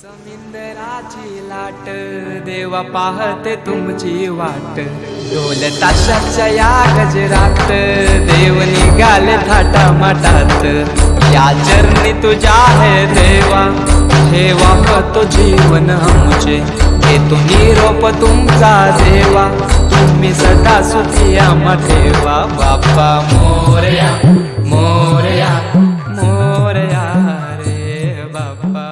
समिंदराची लाट देवा पाहते तुमची वाट. ढोल ताशाच्या या गजरात देव निघाले थाटा मटात या चरणी तुझ्या हे देवा हे तो जीवन आमचे. हे तुम्ही रोप तुमचा देवा तुम्ही सदा सुखी मठेवा बाप्पा मोरया मोरया मोरया रे बाप्पा